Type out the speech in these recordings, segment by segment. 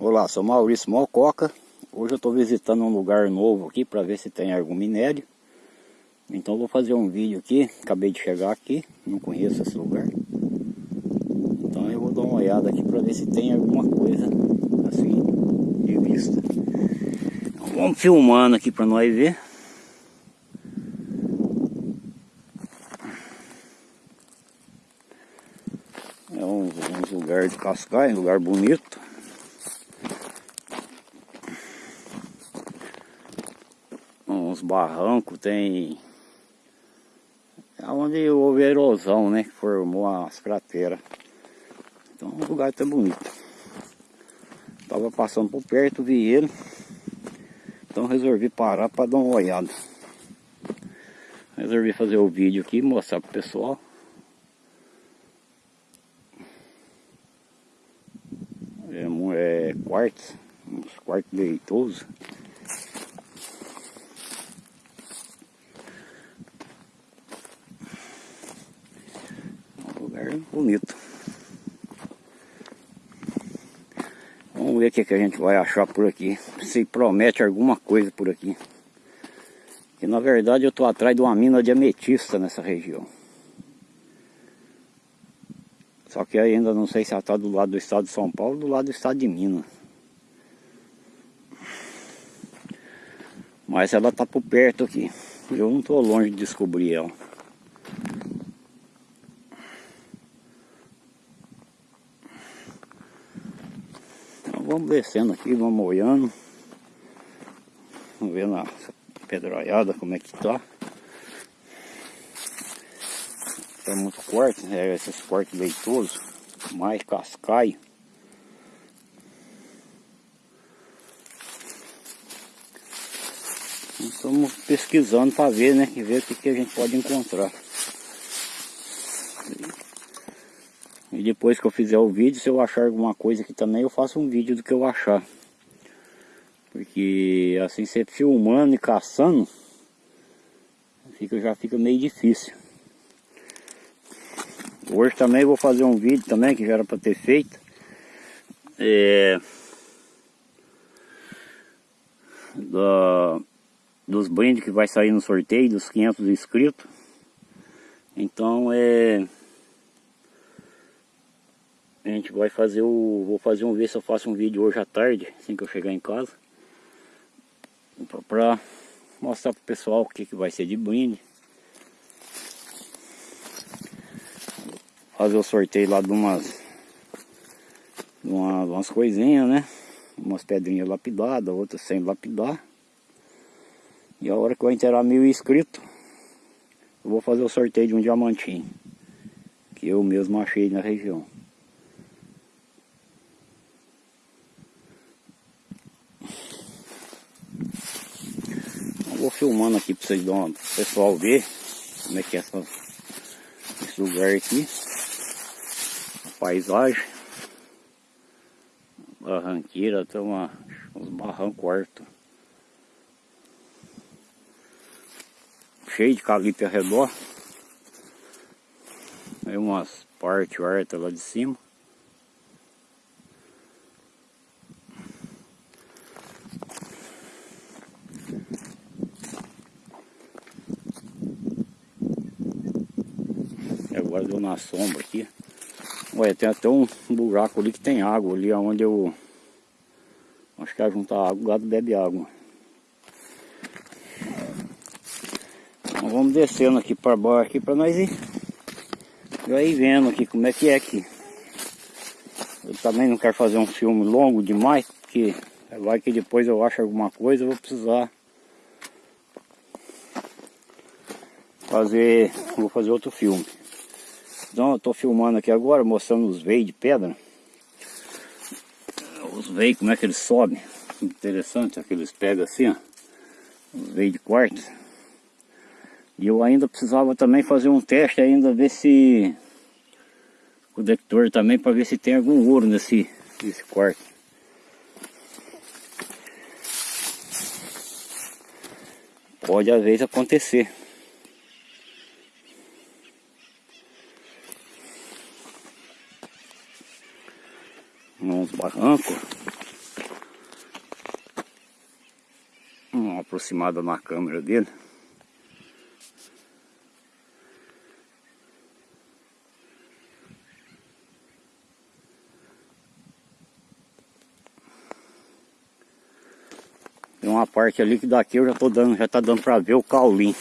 Olá, sou Maurício Mococa. Hoje eu estou visitando um lugar novo aqui para ver se tem algum minério. Então vou fazer um vídeo aqui, acabei de chegar aqui, não conheço esse lugar. Então eu vou dar uma olhada aqui para ver se tem alguma coisa assim de vista. Então, vamos filmando aqui para nós ver. É um, um lugar de cascai, um lugar bonito. Uns barrancos, tem onde houve erosão, né? Que formou as crateras. Então o lugar tá bonito. Tava passando por perto, vi ele. Então resolvi parar para dar uma olhada. Resolvi fazer o vídeo aqui, mostrar pro pessoal. É, é quartos, uns quartos leitosos. Bonito. Vamos ver o que, que a gente vai achar por aqui. Se promete alguma coisa por aqui. Que na verdade eu estou atrás de uma mina de ametista nessa região. Só que ainda não sei se ela está do lado do estado de São Paulo ou do lado do estado de Minas. Mas ela está por perto aqui. Eu não estou longe de descobrir ela. Vamos descendo aqui, vamos olhando. Vamos ver na pedroiada como é que tá. Tem muito corte, né? esses cortes leitosos, mais cascaio. Estamos pesquisando para ver, né? E ver o que, que a gente pode encontrar. E depois que eu fizer o vídeo, se eu achar alguma coisa aqui também, eu faço um vídeo do que eu achar. Porque assim, você filmando e caçando, fica, já fica meio difícil. Hoje também vou fazer um vídeo também, que já era para ter feito. É, da, dos brindes que vai sair no sorteio, dos 500 inscritos. Então é a gente vai fazer o... Vou fazer um ver se eu faço um vídeo hoje à tarde, assim que eu chegar em casa. Pra mostrar pro pessoal o que, que vai ser de brinde. Fazer o sorteio lá de umas... De uma, umas coisinhas, né? Umas pedrinhas lapidadas, outras sem lapidar. E a hora que eu inteirar mil inscritos, eu vou fazer o sorteio de um diamantinho. Que eu mesmo achei na região. Vou filmando aqui para vocês o pessoal ver como é que é essa, esse lugar aqui. A paisagem. Barranqueira, tem uma, uns barrancos altos. Cheio de calipe ao redor. Aí umas partes altas lá de cima. agora deu na sombra aqui. Olha, tem até um buraco ali que tem água ali onde eu acho que é juntar água, o gado bebe água. Então vamos descendo aqui para baixo aqui para nós ir, já ir vendo aqui como é que é aqui. Eu também não quero fazer um filme longo demais, porque vai que depois eu acho alguma coisa, eu vou precisar fazer, vou fazer outro filme. Então eu estou filmando aqui agora, mostrando os veios de pedra. Os veios, como é que eles sobem. Interessante, aqueles pegam assim, ó. Os veios de quartzo. E eu ainda precisava também fazer um teste ainda, ver se... O detector também, para ver se tem algum ouro nesse, nesse quarto. Pode às vezes acontecer. uns barrancos. Uma aproximada na câmera dele. Tem uma parte ali que daqui eu já tô dando, já tá dando para ver o caulim.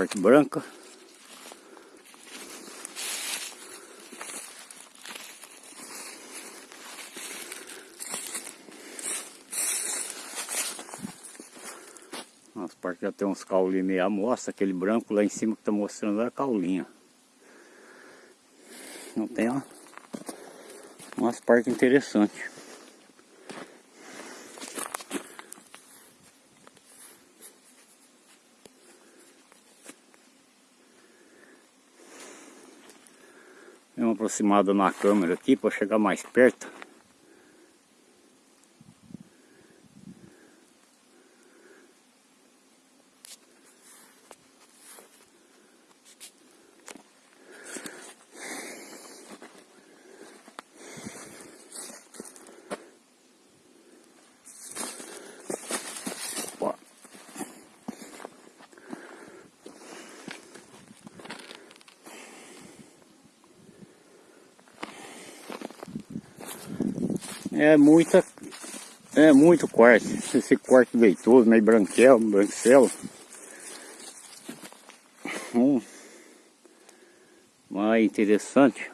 As partes brancas. As partes já tem uns caulinhos meio amostra, aquele branco lá em cima que está mostrando é a caulinha. Não tem ó, umas partes interessantes. Aproximada na câmera aqui para chegar mais perto. É muita, é muito quarto, esse quarto leitoso, meio branquelo, branquelo. Hum, mais interessante.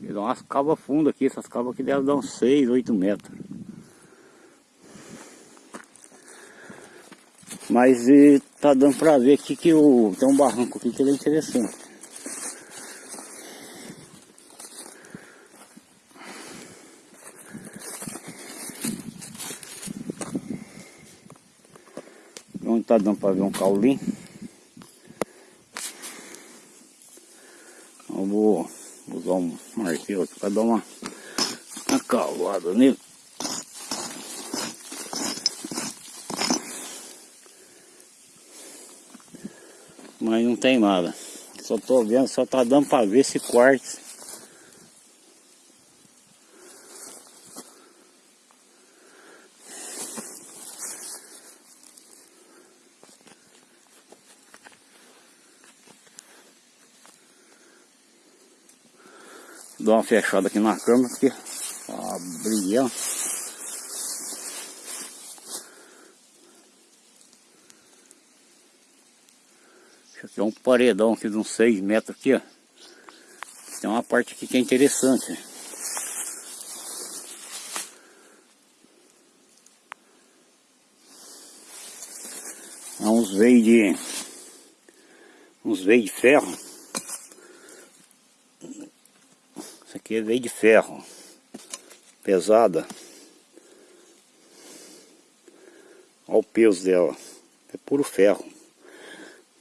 Dá umas cavas fundas aqui, essas cavas aqui devem dar uns 6, 8 metros. Mas e, tá dando pra ver aqui que o, tem um barranco aqui que ele é interessante. Onde tá dando para ver um caulim. Eu vou usar um martelo aqui para dar uma, uma cavada nele. Mas não tem nada. Só tô vendo, só tá dando para ver esse quartzo Dou uma fechada aqui na câmera porque brilhando. Isso aqui é um paredão aqui de uns 6 metros aqui, ó. Tem uma parte aqui que é interessante. Há uns veios de uns veios de ferro aqui veio de ferro, pesada. Olha o peso dela, é puro ferro.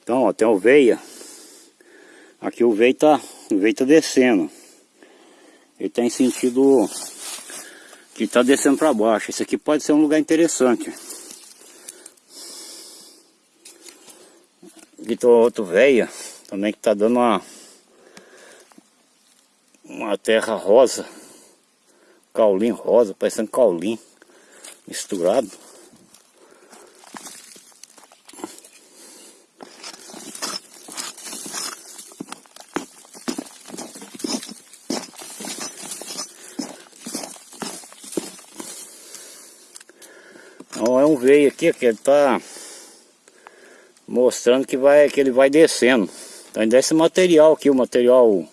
Então, tem o veia. Aqui o veio tá, o veio tá descendo. Ele tá em sentido que tá descendo para baixo. Isso aqui pode ser um lugar interessante. Aqui tem outro veia, também que tá dando uma uma terra rosa, caulim rosa, parecendo caulim misturado. Então é um veio aqui que ele tá mostrando que vai que ele vai descendo. Então desse material aqui, o material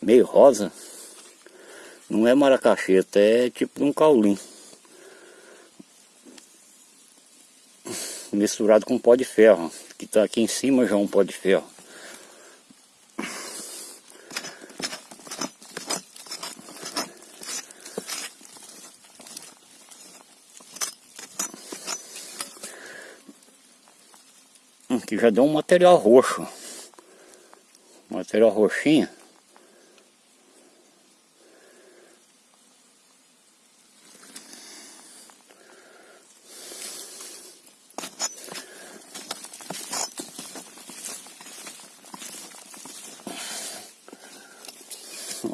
meio rosa. Não é maracacheta, é tipo um caulim. Misturado com pó de ferro. Que está aqui em cima já é um pó de ferro. Aqui já deu um material roxo. Material roxinho.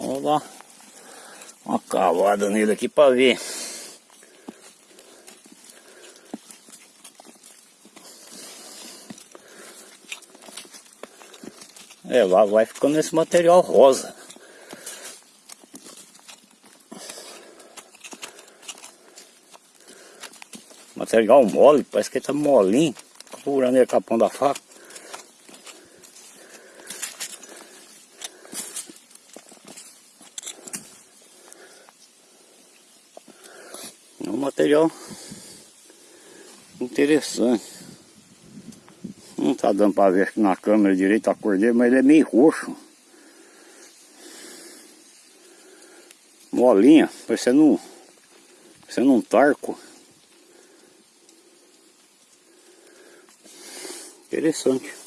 Vamos dar uma cavada nele aqui para ver. É, lá vai ficando esse material rosa. Material mole, parece que ele tá molinho. Furando ele com a pão da faca. É um material interessante. Não tá dando para ver aqui na câmera direito a cor dele, mas ele é meio roxo. Molinha, parecendo, parecendo um tarco. Interessante.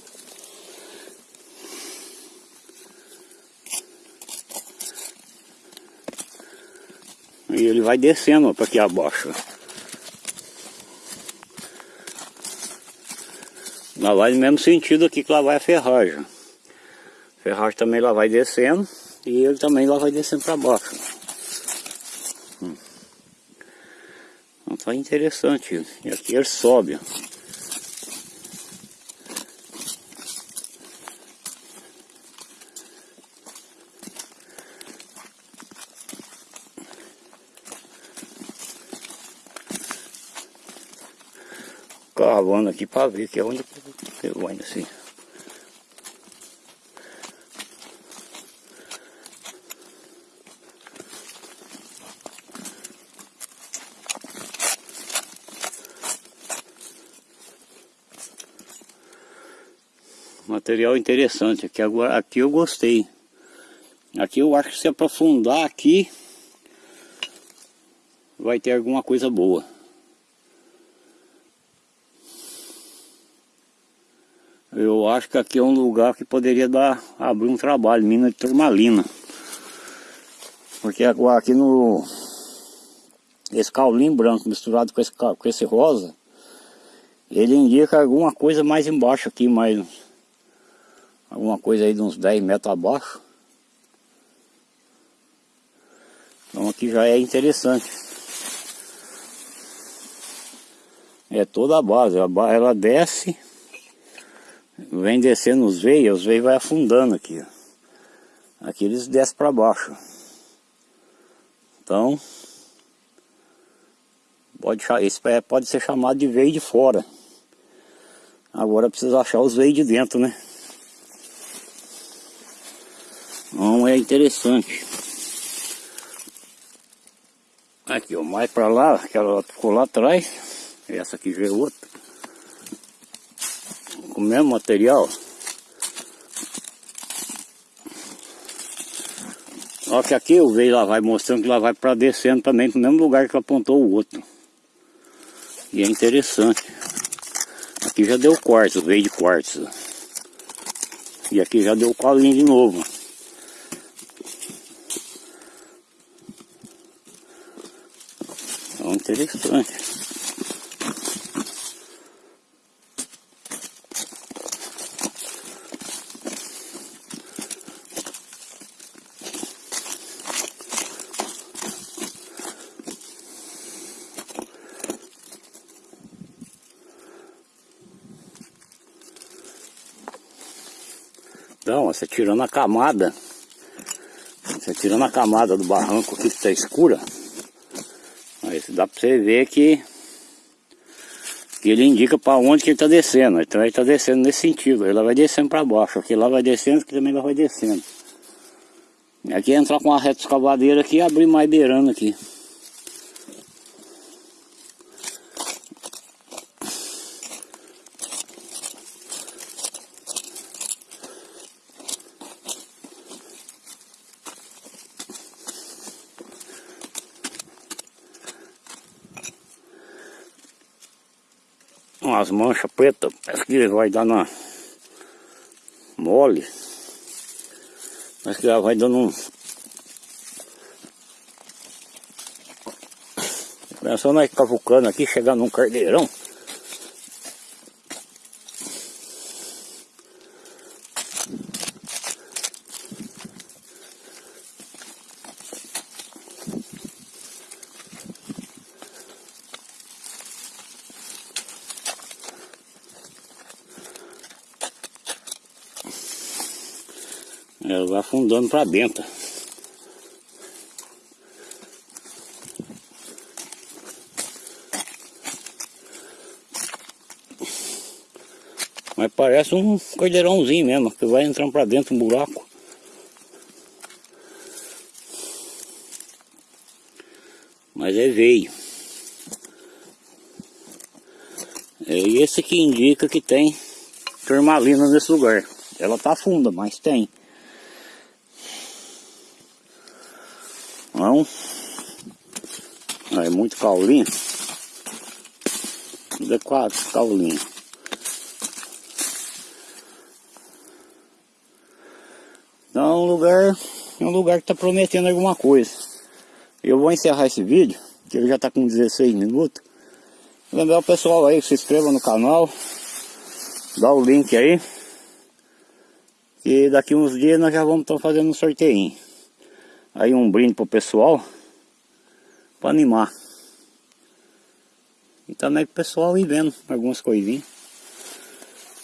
E ele vai descendo para aqui abaixo. Lá vai no mesmo sentido aqui que lá vai a ferragem. A ferragem também lá vai descendo e ele também lá vai descendo para baixo. Hum. Então tá interessante. E aqui ele sobe. Cavando aqui para ver que é onde eu ainda assim. Material interessante aqui agora aqui eu gostei. Aqui eu acho que se aprofundar aqui vai ter alguma coisa boa. Eu acho que aqui é um lugar que poderia dar, abrir um trabalho, mina de turmalina. Porque aqui no... Esse caulim branco misturado com esse, com esse rosa, ele indica alguma coisa mais embaixo aqui, mais... Alguma coisa aí de uns 10 metros abaixo. Então aqui já é interessante. É toda a base ela desce vem descendo os veios, os veios vai afundando aqui. Aqui eles descem para baixo. Então, pode, esse pode ser chamado de veio de fora. Agora precisa achar os veios de dentro, né? Então é interessante. Aqui, ó, mais para lá, aquela ficou lá atrás. Essa aqui já é outra com o mesmo material. Só que aqui eu vejo lá vai mostrando que lá vai para descendo também no mesmo lugar que apontou o outro. E é interessante. Aqui já deu quartzo, veio de quartzo. E aqui já deu colinho de novo. Então interessante. Então, você tirando a camada, você tirando a camada do barranco aqui que está escura, aí dá para você ver que, que ele indica para onde que ele está descendo. Então ele está descendo nesse sentido, ele vai descendo para baixo, aqui lá vai descendo, aqui também lá vai descendo. Aqui entrar com uma reta escavadeira aqui e abrir mais beirando aqui. Umas manchas pretas, parece que vai dar na mole. Parece que ela vai dando um... Só nós cavucando aqui, chegar num cardeirão. Ela vai afundando para dentro. Mas parece um cordeirãozinho mesmo, que vai entrando para dentro um buraco. Mas é veio. É esse que indica que tem turmalina nesse lugar. Ela tá funda, mas tem. Não. É muito caulinho. É quatro caulinho. Então um lugar, um lugar que está prometendo alguma coisa. Eu vou encerrar esse vídeo, que ele já está com 16 minutos. Lembrar o pessoal aí se inscreva no canal, dá o link aí. E daqui uns dias nós já vamos estar fazendo um sorteio. Aí um brinde pro pessoal, para animar. E também pro pessoal ir vendo algumas coisinhas.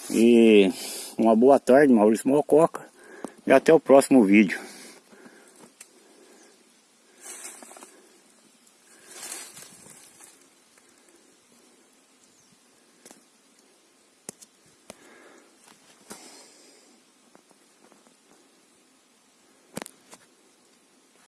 E uma boa tarde, Maurício Mococa. E até o próximo vídeo.